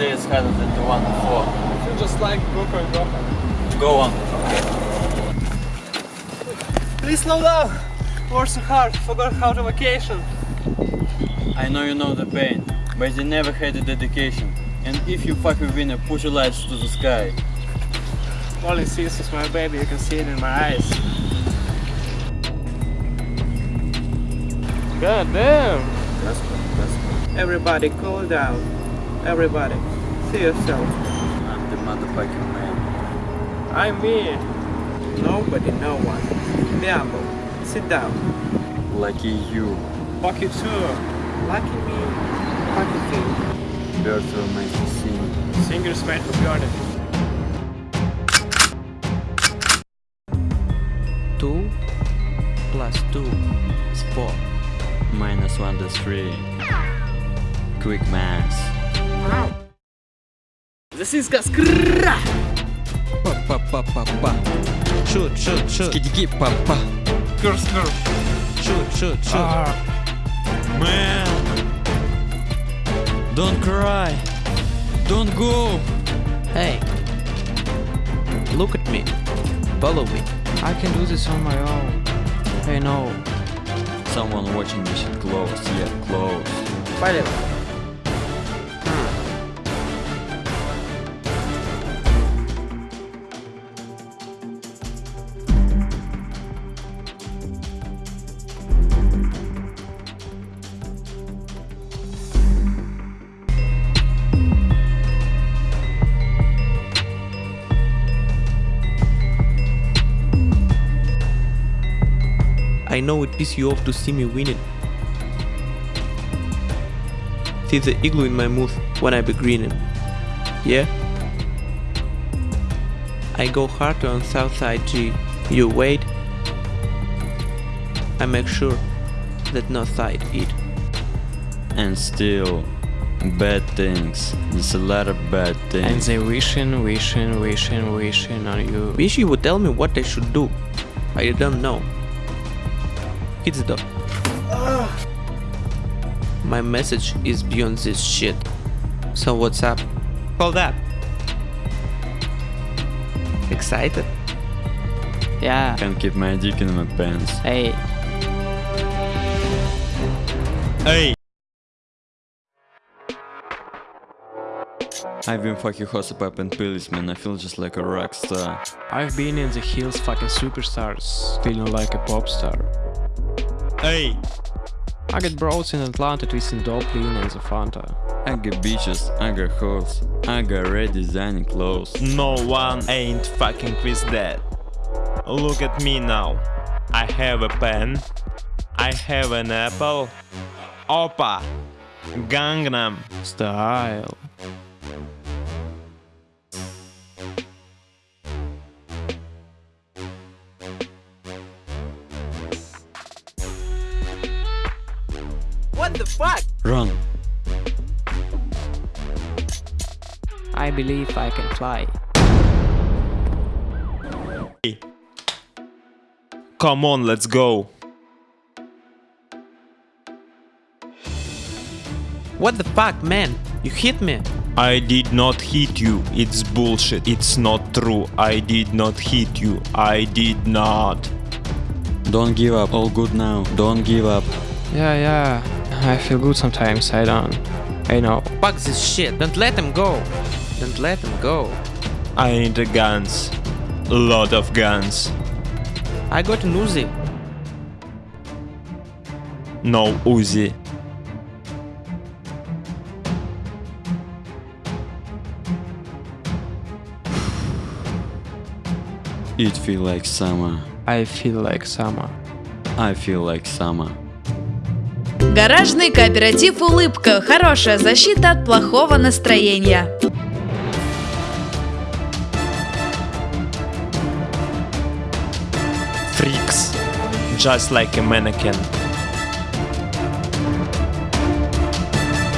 twice harder than the one before. I feel just like Goku and Gohan. Go on. Please slow down. Work so hard. Forgot how to vacation. I know you know the pain, but you never had the dedication. And if you fucking winner, push your lights to the sky. All it sees is my baby. You can see it in my eyes. God damn. That's good, that's good. Everybody cool down. Everybody. See yourself. I'm the motherfucking man. I'm me. Nobody, no one. Diablo. Sit down. Lucky you. Fuck you too. Lucky me. Lucky thing. Will make you sing. Singers made for God. Two plus two is four. Minus one to three. Quick maths. This is Gaskra. Па па па па па. Shoot, shoot, shoot. Скидики па па. Curse, curse. Shoot, shoot, shoot. Man. Don't cry. Don't go. Hey. Look at me. Follow me. I can do this on my own. I know. Someone watching this shit close, yeah, close. Палец. I know it pisses you off to see me winning. See the igloo in my mouth when I be grinning. Yeah? I go hard on Southside G. You wait. I make sure that no side eat. And still, bad things. There's a lot of bad things. And they wishing, wishing, wishing, wishing on you. Wish you would tell me what I should do. I don't know. Hit the door. My message is beyond this shit. So what's up? Hold up. Excited? Yeah. Can't keep my dick in my pants. Hey. Hey! I've been fucking hosted up and pills, man. I feel just like a rock star. I've been in the hills fucking superstars, feeling like a pop star. Hey! I got bros in Atlanta twisting dope lean and the Fanta. I got bitches, I got hoes, I got red designing clothes. No one ain't fucking with that. Look at me now. I have a pen. I have an apple. Oppa! Gangnam. Style. What the fuck? Run! I believe I can fly. Come on, let's go. What the fuck, man? You hit me. I did not hit you. It's bullshit. It's not true. I did not hit you. I did not. Don't give up, all good now. Don't give up. Yeah, yeah. I feel good sometimes, I don't. I know. Fuck this shit. Don't let him go. Don't let him go. I need the guns. A lot of guns. I got an Uzi. No Uzi. It feel like summer. I feel like summer. I feel like summer. Гаражный кооператив «Улыбка» – хорошая защита от плохого настроения. Freaks. Just like a mannequin.